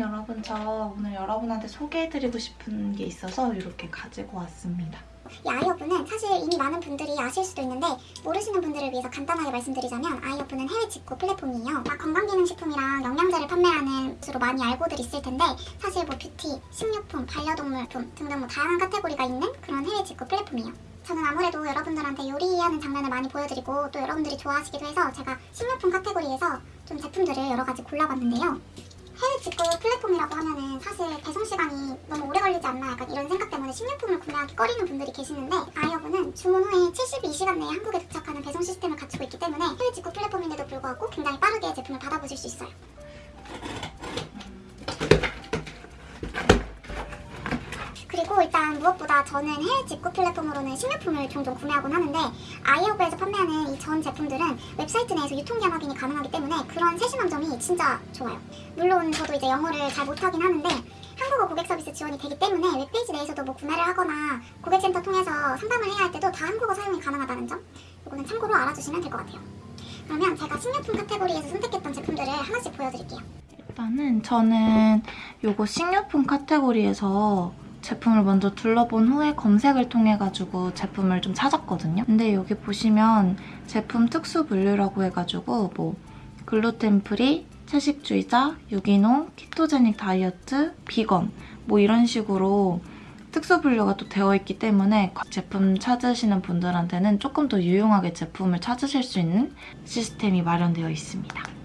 짠! 여러분 저 오늘 여러분한테 소개해드리고 싶은 게 있어서 이렇게 가지고 왔습니다. 이 아이허브는 사실 이미 많은 분들이 아실 수도 있는데 모르시는 분들을 위해서 간단하게 말씀드리자면 아이허브는 해외 직구 플랫폼이에요. 막 건강기능식품이랑 영양제를 판매하는 주로 많이 알고들 있을 텐데 사실 뭐 뷰티, 식료품, 반려동물품 등등 뭐 다양한 카테고리가 있는 그런 해외 직구 플랫폼이에요. 저는 아무래도 여러분들한테 요리하는 장면을 많이 보여드리고 또 여러분들이 좋아하시기도 해서 제가 식료품 카테고리에서 좀 제품들을 여러 가지 골라봤는데요. 해외 직구 플랫폼이라고 하면은 사실 배송 시간이 너무 오래 걸리지 않나 약간 이런 생각 때문에 식료품을 구매하기 꺼리는 분들이 계시는데 아이어브는 주문 후에 72시간 내에 한국에 도착하는 배송 시스템을 갖추고 있기 때문에 해외 직구 플랫폼인데도 불구하고 굉장히 빠르게 제품을 받아보실 수 있어요. 그리고 일단 무엇보다 저는 해외 직구 플랫폼으로는 식료품을 종종 구매하곤 하는데 아이허브에서 판매하는 이 전 제품들은 웹사이트 내에서 유통기한 확인이 가능하기 때문에 그런 세심한 점이 진짜 좋아요. 물론 저도 이제 영어를 잘 못하긴 하는데 한국어 고객 서비스 지원이 되기 때문에 웹페이지 내에서도 뭐 구매를 하거나 고객센터 통해서 상담을 해야 할 때도 다 한국어 사용이 가능하다는 점 이거는 참고로 알아주시면 될 것 같아요. 그러면 제가 식료품 카테고리에서 선택했던 제품들을 하나씩 보여드릴게요. 일단은 저는 요거 식료품 카테고리에서 제품을 먼저 둘러본 후에 검색을 통해 가지고 제품을 좀 찾았거든요. 근데 여기 보시면 제품 특수 분류라고 해가지고 뭐 gluten free, 채식주의자, 유기농, ketogenic 다이어트, 비건 뭐 이런 식으로 특수 분류가 또 되어 있기 때문에 제품 찾으시는 분들한테는 조금 더 유용하게 제품을 찾으실 수 있는 시스템이 마련되어 있습니다.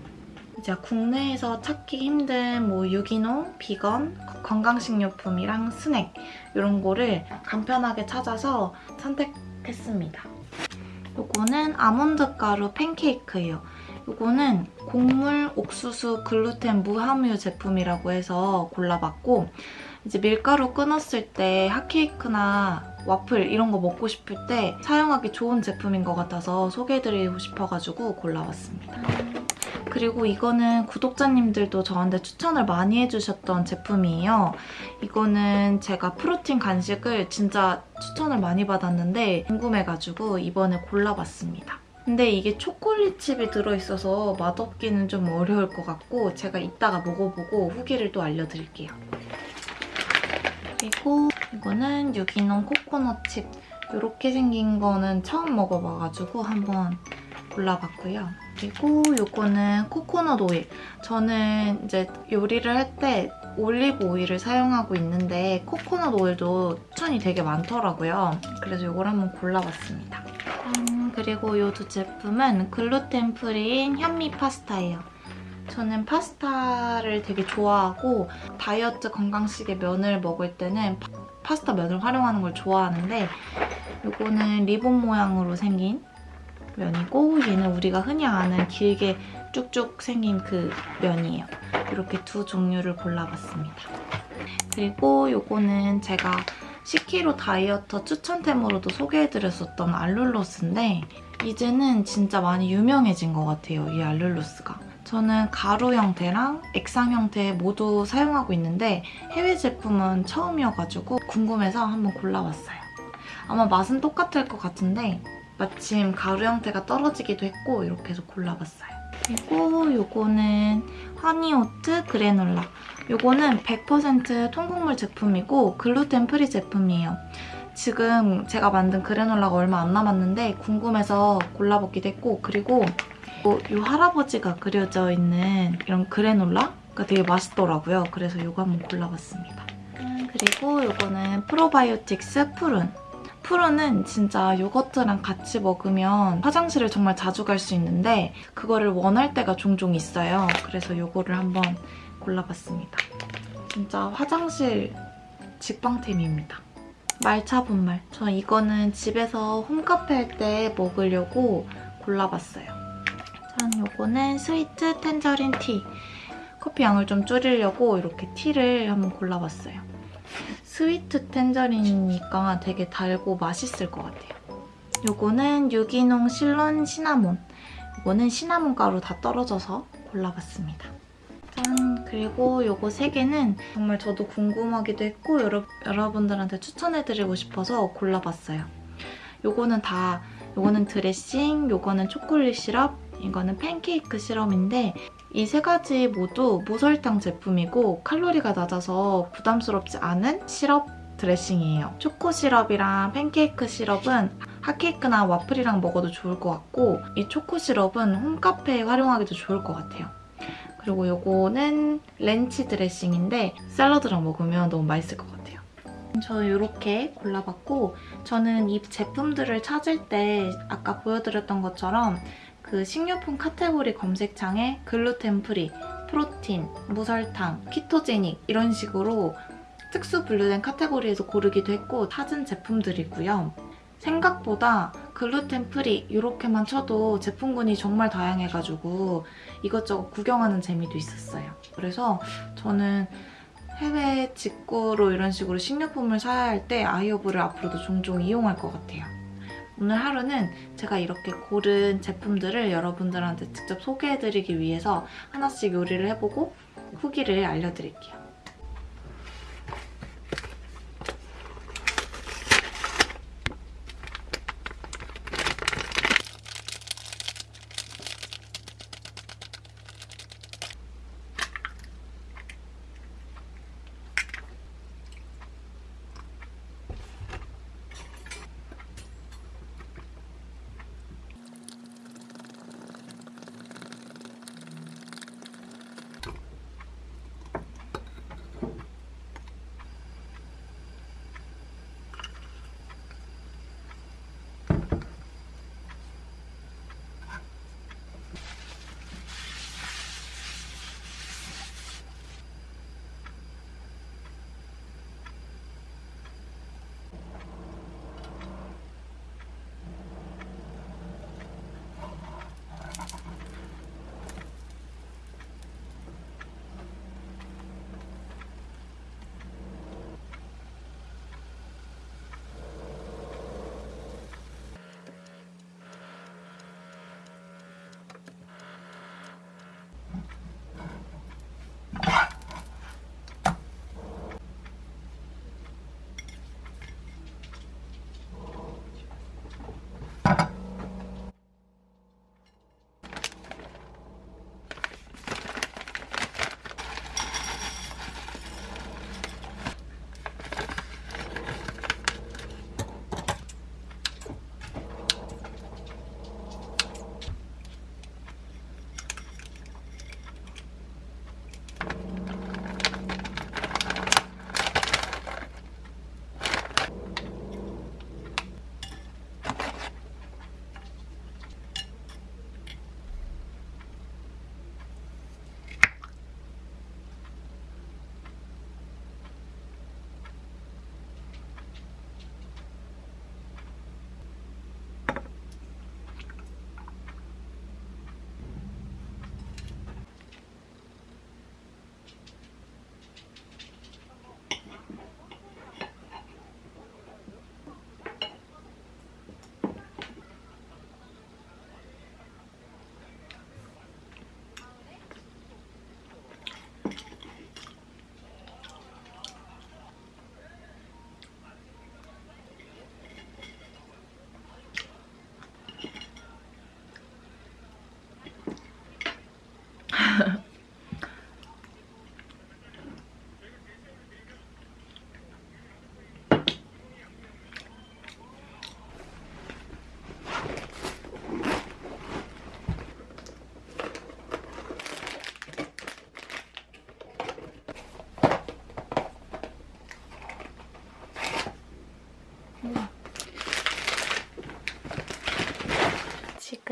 이제 국내에서 찾기 힘든 뭐 유기농, 비건, 건강식료품이랑 스낵 이런 거를 간편하게 찾아서 선택했습니다. 요거는 아몬드 가루 팬케이크예요. 요거는 곡물, 옥수수, 글루텐, 무함유 제품이라고 해서 골라봤고 이제 밀가루 끊었을 때 핫케이크나 와플 이런 거 먹고 싶을 때 사용하기 좋은 제품인 것 같아서 소개해드리고 싶어가지고 골라봤습니다. 그리고 이거는 구독자님들도 저한테 추천을 많이 해주셨던 제품이에요. 이거는 제가 프로틴 간식을 진짜 추천을 많이 받았는데 궁금해가지고 이번에 골라봤습니다. 근데 이게 초콜릿 칩이 들어있어서 맛없기는 좀 어려울 것 같고 제가 이따가 먹어보고 후기를 또 알려드릴게요. 그리고 이거는 유기농 코코넛 칩 이렇게 생긴 거는 처음 먹어봐가지고 한번 골라봤고요. 그리고 이거는 코코넛 오일. 저는 이제 요리를 할 때 올리브 오일을 사용하고 있는데 코코넛 오일도 추천이 되게 많더라고요. 그래서 이걸 한번 골라봤습니다. 음, 그리고 이 두 제품은 gluten free인 현미 파스타예요. 저는 파스타를 되게 좋아하고 다이어트 건강식의 면을 먹을 때는 파스타 면을 활용하는 걸 좋아하는데 이거는 리본 모양으로 생긴 면이고 얘는 우리가 흔히 아는 길게 쭉쭉 생긴 그 면이에요. 이렇게 두 종류를 골라봤습니다. 그리고 이거는 제가 10kg 다이어터 추천템으로도 소개해드렸었던 알룰로스인데 이제는 진짜 많이 유명해진 것 같아요, 이 알룰로스가. 저는 가루 형태랑 액상 형태 모두 사용하고 있는데 해외 제품은 처음이어가지고 궁금해서 한번 골라봤어요. 아마 맛은 똑같을 것 같은데 마침 가루 형태가 떨어지기도 했고 이렇게 해서 골라봤어요. 그리고 이거는 honey oat 그래놀라. 이거는 100% 통곡물 제품이고 gluten free 제품이에요. 지금 제가 만든 그래놀라가 얼마 안 남았는데 궁금해서 골라보기도 했고 그리고 이 할아버지가 그려져 있는 이런 그래놀라가 되게 맛있더라고요. 그래서 이거 한번 골라봤습니다. 그리고 이거는 프로바이오틱스 푸른. 푸른은 진짜 요거트랑 같이 먹으면 화장실을 정말 자주 갈 수 있는데 그거를 원할 때가 종종 있어요. 그래서 요거를 한번 골라봤습니다. 진짜 화장실 직방템입니다. 말차 분말. 저 이거는 집에서 홈카페 할 때 먹으려고 골라봤어요. 짠, 요거는 스위트 텐저린 티. 커피 양을 좀 줄이려고 이렇게 티를 한번 골라봤어요. 스위트 텐저린이니까 되게 달고 맛있을 것 같아요. 요거는 유기농 실론 시나몬. 이거는 시나몬 가루 다 떨어져서 골라봤습니다. 짠! 그리고 요거 세 개는 정말 저도 궁금하기도 했고 여러, 여러분들한테 추천해드리고 싶어서 골라봤어요. 요거는 다 요거는 드레싱, 요거는 초콜릿 시럽, 이거는 팬케이크 시럽인데 이 세 가지 모두 무설탕 제품이고 칼로리가 낮아서 부담스럽지 않은 시럽 드레싱이에요. 초코 시럽이랑 팬케이크 시럽은 핫케이크나 와플이랑 먹어도 좋을 것 같고 이 초코 시럽은 홈카페에 활용하기도 좋을 것 같아요. 그리고 요거는 렌치 드레싱인데 샐러드랑 먹으면 너무 맛있을 것 같아요. 저 이렇게 골라봤고 저는 이 제품들을 찾을 때 아까 보여드렸던 것처럼 그 식료품 카테고리 검색창에 gluten free, 프로틴, 무설탕, ketogenic 이런 식으로 특수 분류된 카테고리에서 고르기도 했고 찾은 제품들이고요. 생각보다 gluten free 이렇게만 쳐도 제품군이 정말 다양해가지고 이것저것 구경하는 재미도 있었어요. 그래서 저는 해외 직구로 이런 식으로 식료품을 사야 할 때 아이허브를 앞으로도 종종 이용할 것 같아요. 오늘 하루는 제가 이렇게 고른 제품들을 여러분들한테 직접 소개해드리기 위해서 하나씩 요리를 해보고 후기를 알려드릴게요.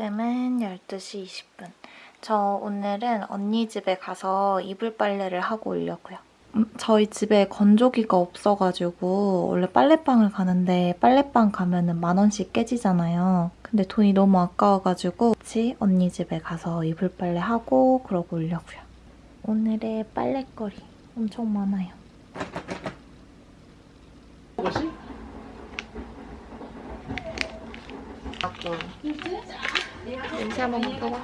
지금은 12시 20분. 저 오늘은 언니 집에 가서 이불 빨래를 하고 오려고요. 음, 저희 집에 건조기가 없어가지고 원래 빨래방을 가는데 빨래방 가면 은 만 원씩 깨지잖아요. 근데 돈이 너무 아까워가지고 같이 언니 집에 가서 이불 빨래 하고 그러고 오려고요. 오늘의 빨래거리 엄청 많아요. 뭐지? 냄새 한번 맡아봐.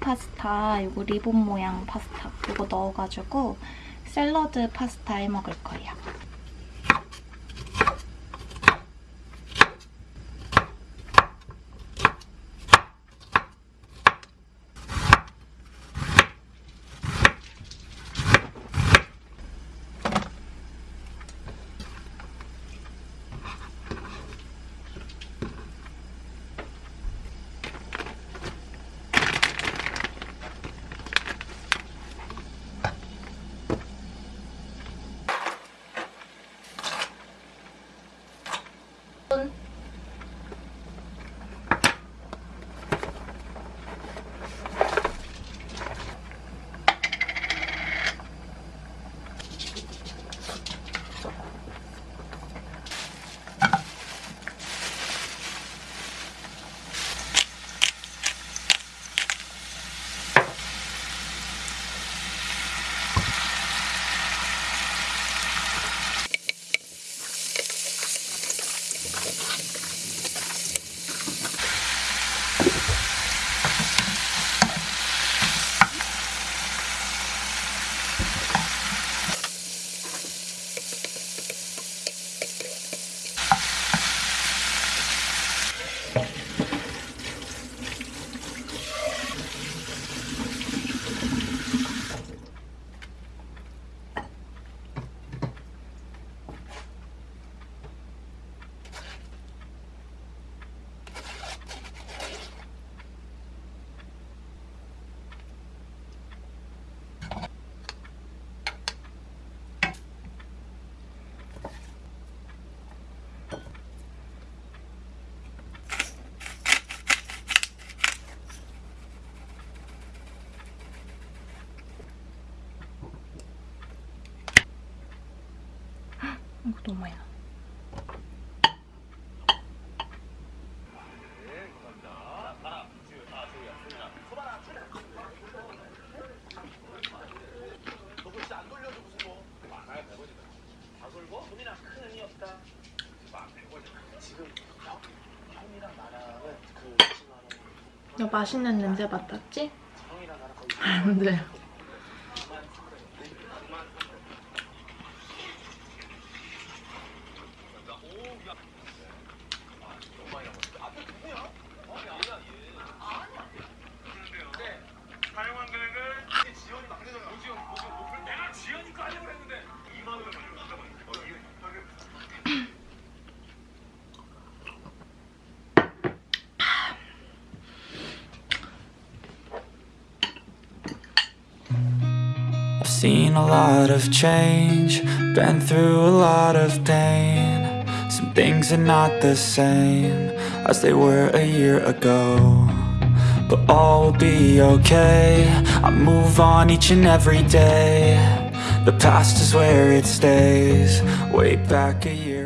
파스타, 요거 리본 모양 파스타 요거 넣어가지고 샐러드 파스타 해 먹을 거예요. 이거 너무 많이 나. 너 맛있는 냄새 맡았지? 안 돼. Seen a lot of change, been through a lot of pain. Some things are not the same as they were a year ago. But all will be okay. I move on each and every day. The past is where it stays. Way back a year.